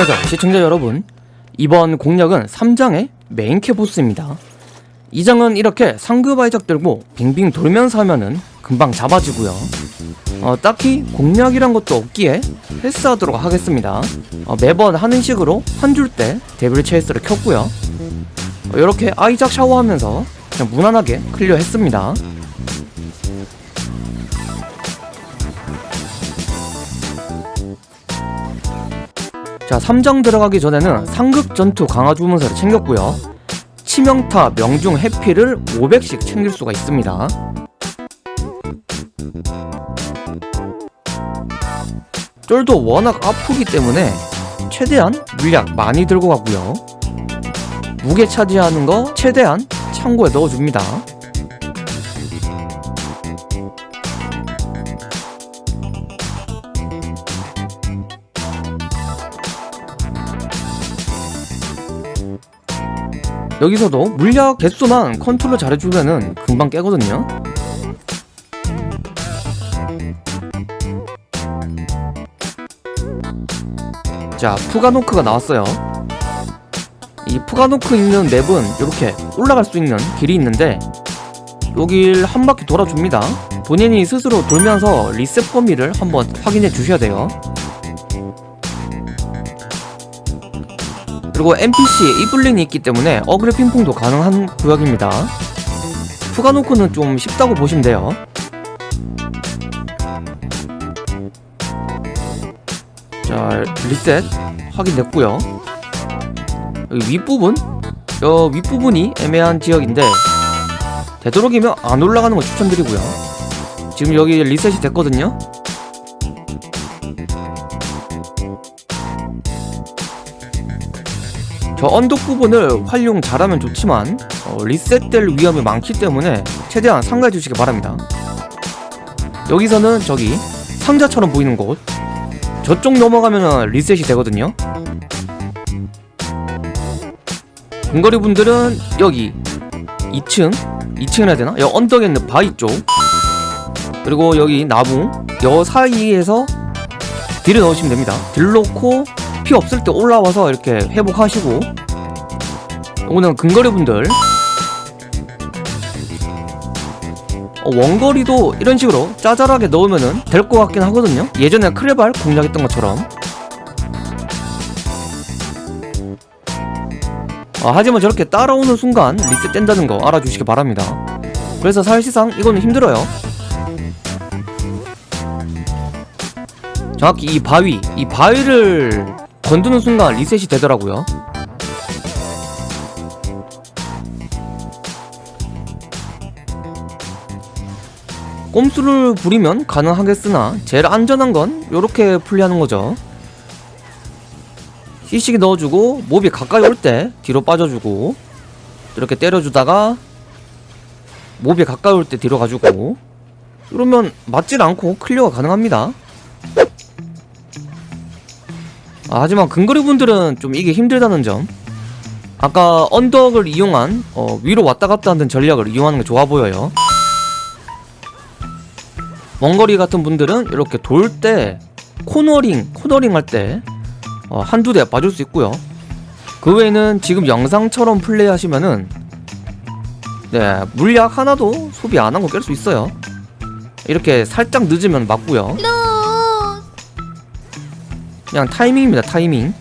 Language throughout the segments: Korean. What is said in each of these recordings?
안녕하세요 시청자 여러분 이번 공략은 3장의 메인캐 보스입니다. 2장은 이렇게 상급 아이작 들고 빙빙 돌면서 하면은 금방 잡아지고요. 어, 딱히 공략이란 것도 없기에 패스하도록 하겠습니다. 어, 매번 하는 식으로 한 줄 때 Devil Chase를 켰고요. 어, 이렇게 아이작 샤워하면서 그냥 무난하게 클리어 했습니다 자 3장 들어가기 전에는 상급 전투 강화 주문서를 챙겼고요. 치명타, 명중, 해피를 500씩 챙길 수가 있습니다. 쫄도 워낙 아프기 때문에 최대한 물약 많이 들고 가고요. 무게 차지하는 거 최대한 창고에 넣어줍니다 여기서도 물약 개수만 컨트롤 잘해주면은 금방 깨거든요. 자 푸가노크가 나왔어요. 이 푸가노크 있는 맵은 이렇게 올라갈 수 있는 길이 있는데 여길 한 바퀴 돌아줍니다. 본인이 스스로 돌면서 리셋 범위를 한번 확인해 주셔야 돼요 그리고 NPC에 이블린이 있기 때문에 어그레 핑퐁도 가능한 구역입니다. 푸가노크는 좀 쉽다고 보시면 돼요. 자 리셋 확인됐고요. 여기 윗부분? 여 윗부분이 애매한 지역인데 되도록이면 안 올라가는 거 추천드리고요. 지금 여기 리셋이 됐거든요 저 언덕 부분을 활용 잘하면 좋지만 어, 리셋될 위험이 많기 때문에 최대한 삼가해 주시기 바랍니다. 여기서는 저기 상자처럼 보이는 곳. 저쪽 넘어가면 리셋이 되거든요. 근거리 분들은 여기 2층? 2층이라 해야 되나? 여기 언덕에 있는 바위 쪽. 그리고 여기 나무. 여 사이에서 딜을 넣으시면 됩니다. 딜 넣고 피 없을 때 올라와서 이렇게 회복하시고. 오늘 근거리 분들. 어, 원거리도 이런 식으로 짜잘하게 넣으면 될 것 같긴 하거든요. 예전에 크레발 공략했던 것처럼. 아, 하지만 저렇게 따라오는 순간 리셋된다는 거 알아주시기 바랍니다. 그래서 사실상 이거는 힘들어요. 정확히 이 바위 이 바위를 건드는 순간 리셋이 되더라고요. 꼼수를 부리면 가능하겠으나 제일 안전한 건 이렇게 플레이하는 거죠. CC기 넣어주고 몹이 가까이 올 때 뒤로 빠져주고 이렇게 때려주다가 몹이 가까이 올 때 뒤로 가주고 이러면 맞질 않고 클리어가 가능합니다 아, 하지만 근거리 분들은 좀 이게 힘들다는 점. 아까 언덕을 이용한 어, 위로 왔다 갔다 하는 전략을 이용하는 게 좋아 보여요. 원거리 같은 분들은 이렇게 돌 때 코너링 코너링 할때 어, 한두 대 봐줄 수 있고요. 그 외에는 지금 영상처럼 플레이하시면은 네 물약 하나도 소비 안한거깰수 있어요. 이렇게 살짝 늦으면 맞고요 그냥 타이밍입니다 타이밍.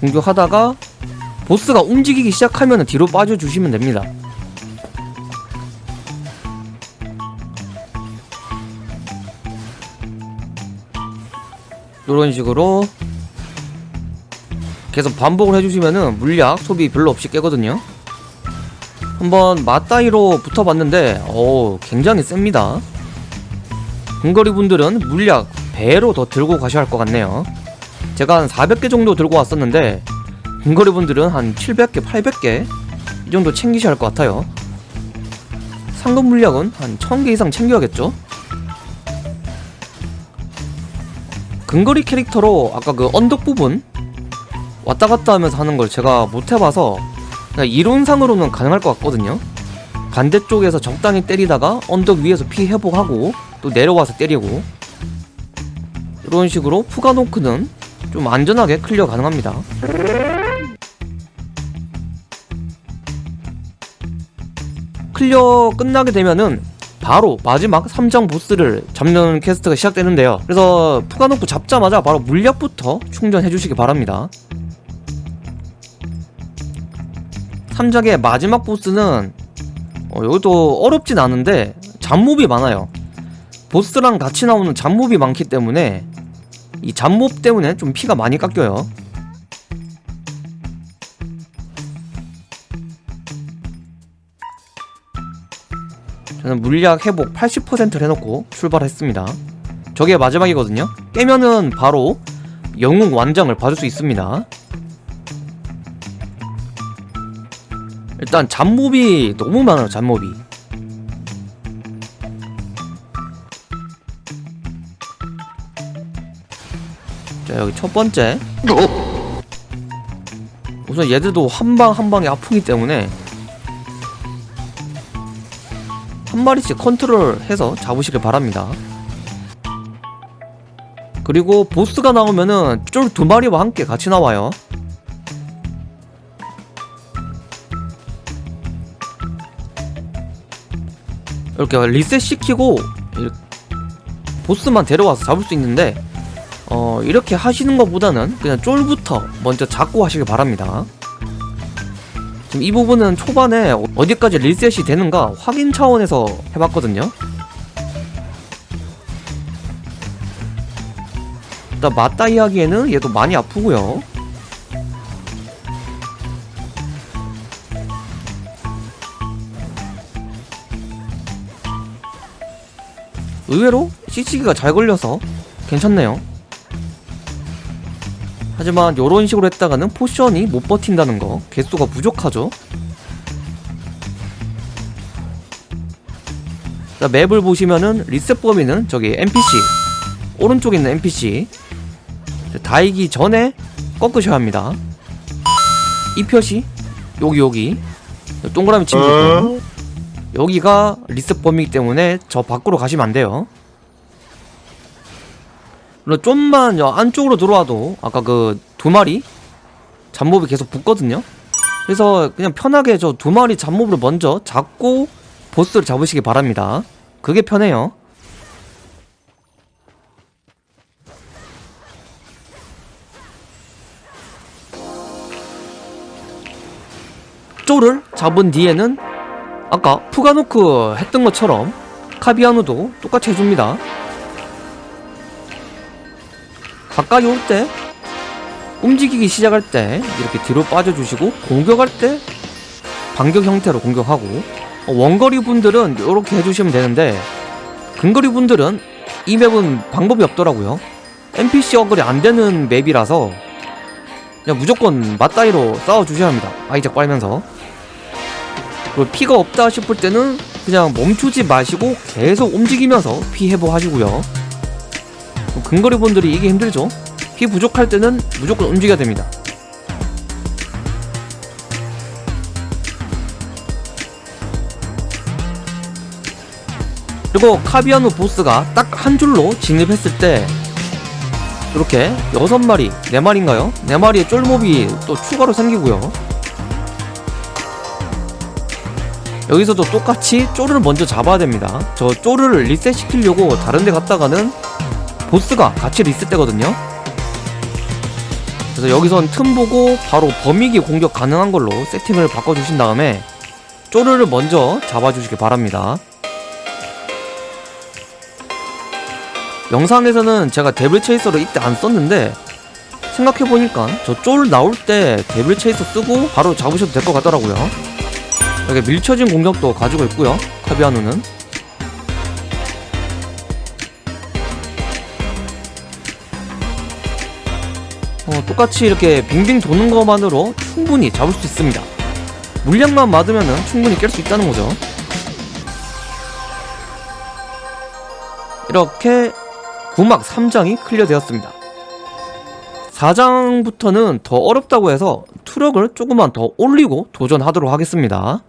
공격하다가 보스가 움직이기 시작하면 뒤로 빠져주시면 됩니다. 이런 식으로 계속 반복을 해주시면은 물약 소비 별로 없이 깨거든요. 한번 맞다이로 붙어봤는데 오 굉장히 셉니다. 근거리 분들은 물약 배로 더 들고 가셔야 할 것 같네요. 제가 한 400개 정도 들고 왔었는데 근거리 분들은 한 700개, 800개 이 정도 챙기셔야 할 것 같아요. 상급 물약은 한 1000개 이상 챙겨야겠죠? 근거리 캐릭터로 아까 그 언덕 부분 왔다 갔다 하면서 하는 걸 제가 못 해봐서 이론상으로는 가능할 것 같거든요. 반대쪽에서 적당히 때리다가 언덕 위에서 피 회복하고 또 내려와서 때리고 이런 식으로 푸가노크는 좀 안전하게 클리어 가능합니다. 클리어 끝나게 되면은 바로 마지막 3장 보스를 잡는 퀘스트가 시작되는데요. 그래서 푸가노크 잡자마자 바로 물약부터 충전해 주시기 바랍니다. 3장의 마지막 보스는 어, 여기도 어렵진 않은데 잡몹이 많아요. 보스랑 같이 나오는 잡몹이 많기 때문에 이 잡몹 때문에 좀 피가 많이 깎여요. 저는 물약 회복 80%를 해놓고 출발했습니다. 저게 마지막이거든요. 깨면은 바로 영웅 완장을 받을 수 있습니다. 일단 잡몹이 너무 많아요 잡몹이 자 여기 첫 번째. 우선 얘들도 한 방 한 방이 아프기 때문에 한 마리씩 컨트롤해서 잡으시길 바랍니다. 그리고 보스가 나오면은 쫄 두 마리와 함께 같이 나와요. 이렇게 리셋 시키고 이렇게 보스만 데려와서 잡을 수 있는데 어 이렇게 하시는 것보다는 그냥 쫄부터 먼저 잡고 하시길 바랍니다. 지금 이 부분은 초반에 어디까지 리셋이 되는가 확인 차원에서 해봤거든요. 일단 맞다 이야기에는 얘도 많이 아프고요. 의외로 CC기가 잘 걸려서 괜찮네요 하지만 이런 식으로 했다가는 포션이 못 버틴다는 거. 개수가 부족하죠. 자 맵을 보시면은 리셋 범위는 저기 NPC 오른쪽에 있는 NPC 닿기 전에 꺾으셔야 합니다. 이 표시 여기 여기. 동그라미 친구 있거든요 여기가 리셋 범위이기 때문에 저 밖으로 가시면 안 돼요 물론 좀만 여 안쪽으로 들어와도 아까 그 두 마리 잡몹이 계속 붙거든요. 그래서 그냥 편하게 저 두 마리 잡몹을 먼저 잡고 보스를 잡으시기 바랍니다. 그게 편해요. 쪼를 잡은 뒤에는 아까 푸가노크 했던 것처럼 카비아누도 똑같이 해줍니다 가까이 올 때 움직이기 시작할 때 이렇게 뒤로 빠져주시고 공격할 때 반격 형태로 공격하고 어, 원거리 분들은 이렇게 해주시면 되는데 근거리 분들은 이 맵은 방법이 없더라고요. NPC 어글이 안되는 맵이라서 그냥 무조건 맞다이로 싸워주셔야 합니다. 아이작 빨면서. 그리고 피가 없다 싶을 때는 그냥 멈추지 마시고 계속 움직이면서 피 회복하시고요 근거리 분들이 이게 힘들죠 피 부족할 때는 무조건 움직여야 됩니다 그리고 카비아노 보스가 딱 한 줄로 진입했을 때 이렇게 여섯 마리, 네 마리인가요? 네 마리의 쫄몹이 또 추가로 생기고요. 여기서도 똑같이 쪼를 먼저 잡아야 됩니다. 저 쪼를 리셋 시키려고 다른 데 갔다가는 보스가 같이 리셋되거든요. 그래서 여기선 틈 보고 바로 범위기 공격 가능한 걸로 세팅을 바꿔주신 다음에 쪼르를 먼저 잡아주시기 바랍니다. 영상에서는 제가 데블 체이서를 이때 안 썼는데 생각해보니까 저 쫄 나올 때 데블 체이서 쓰고 바로 잡으셔도 될 것 같더라고요 이렇게 밀쳐진 공격도 가지고 있고요 카비아누는 어, 똑같이 이렇게 빙빙 도는 것만으로 충분히 잡을 수 있습니다. 물량만 맞으면 충분히 깰 수 있다는 거죠. 이렇게 구막 3장이 클리어 되었습니다. 4장부터는 더 어렵다고 해서 투력을 조금만 더 올리고 도전하도록 하겠습니다